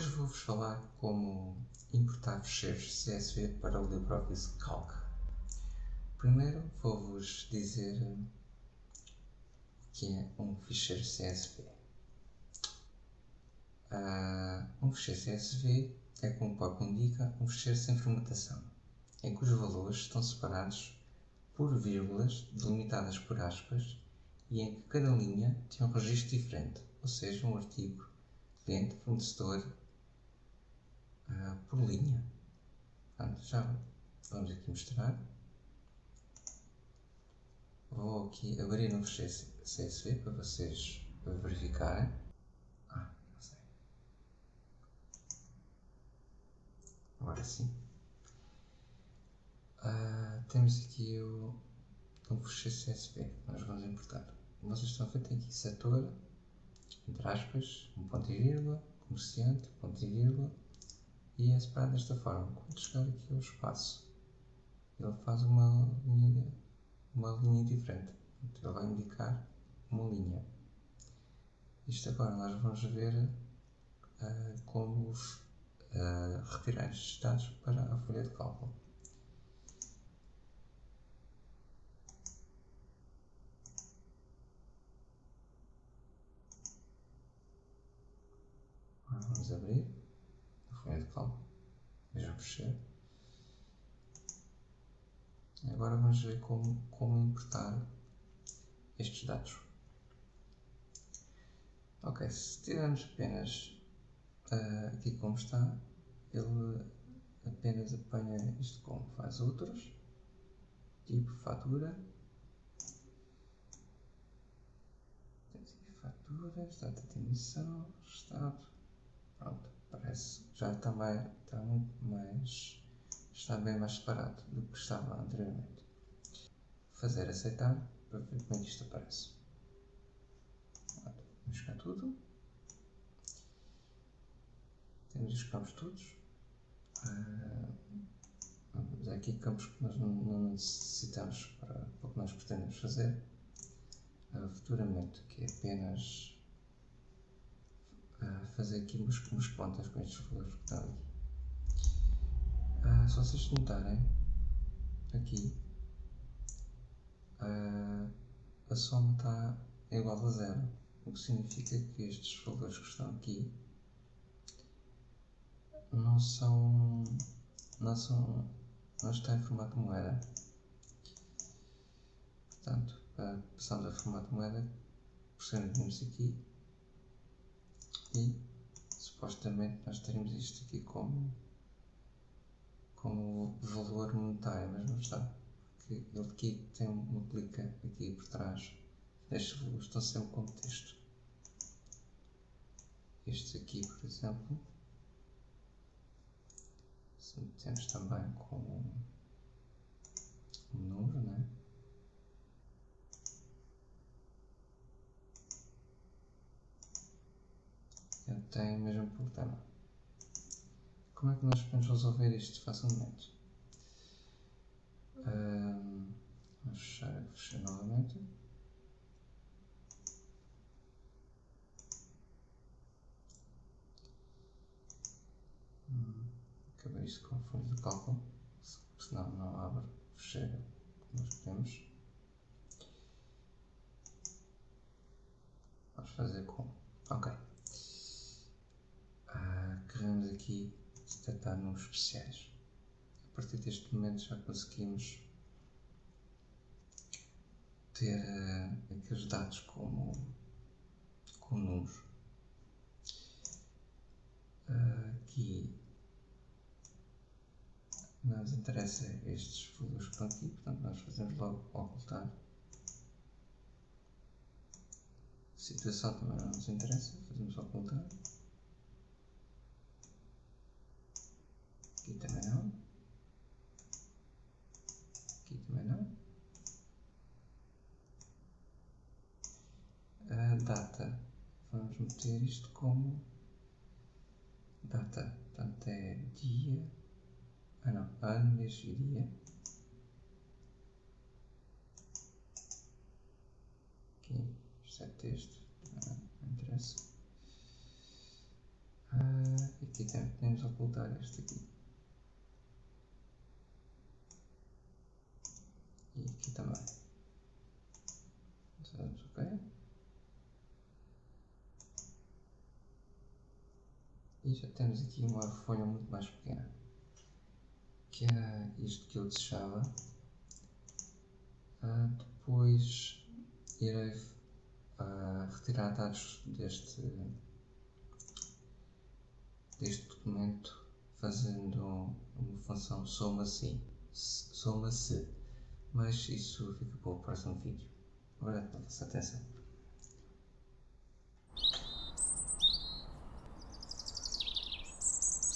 Hoje vou-vos falar como importar ficheiros CSV para o LibreOffice Calc. Primeiro vou-vos dizer o que é um ficheiro CSV. Uh, ah, um ficheiro CSV é, como o próprio indica, um ficheiro sem formatação, em que os valores estão separados por vírgulas delimitadas por aspas e em que cada linha tem um registro diferente, ou seja, um artigo, cliente, fornecedor, uh, por linha. Portanto, já vamos aqui mostrar. Vou aqui abrir ficheiro CSV para vocês verificarem. Ah, não sei. Agora sim. Uh, temos aqui o, ficheiro CSV nós vamos importar. Vocês estão a ver, tem aqui setor, entre aspas, um ponto e vírgula, comerciante, ponto e vírgula, e é separado desta forma. Quando chegar aqui ao espaço, ele faz uma linha, uma linha diferente. Ele vai indicar uma linha. Isto agora nós vamos ver uh, como uh, retirar estes dados para a folha de cálculo. Vamos abrir. Agora vamos ver como, como importar estes dados. Ok, se tivermos apenas uh, aqui como está, ele apenas apanha isto como faz outros, tipo fatura, faturas, data de emissão, estado, pronto parece já está, mais, está muito mais está bem mais separado do que estava anteriormente. Fazer aceitar para ver como é isto aparece. Vamos cá tudo. Temos os campos todos. Uh, aqui campos que nós não, não necessitamos para, para o que nós pretendemos fazer. Uh, futuramente que é apenas fazer aqui umas, umas pontas com estes valores que estão aqui. Ah, se vocês notarem, aqui, ah, a soma está igual a zero, o que significa que estes valores que estão aqui não são, não são, não estão em formato moeda. Portanto, passamos a formato moeda, pressionamos aqui e supostamente nós teremos isto aqui como, como valor monetário, mas não está. Porque ele aqui tem uma clica aqui por trás. Estes valores estão sempre como texto. Estes aqui, por exemplo, se metemos também como um número, né? Tem o mesmo problema. Como é que nós podemos resolver isto facilmente? Um, vamos fechar, fechar novamente. Hum, acabei isto com folha de cálculo, senão não abre, chega, nós podemos. Vamos fazer com. Ok aqui detectar números especiais. A partir deste momento já conseguimos ter uh, aqueles dados como, como números. Uh, aqui não nos interessa estes valores que estão aqui, portanto nós fazemos logo ocultar. situação também não nos interessa, fazemos ocultar. Aqui também não. Aqui também não. A data. Vamos meter isto como data. Portanto, é dia. Ah, não. Ano, mês e dia. Aqui. Isto é texto. Não, não interessa. Ah, aqui Aqui tem, podemos ocultar este aqui. E aqui também. Fazemos ok. E já temos aqui uma folha muito mais pequena. Que era isto que eu desejava. Uh, depois irei uh, retirar dados deste, deste documento fazendo uma função soma-se, soma-se, mas isso fica para o próximo vídeo. Obrigado pela vossa atenção.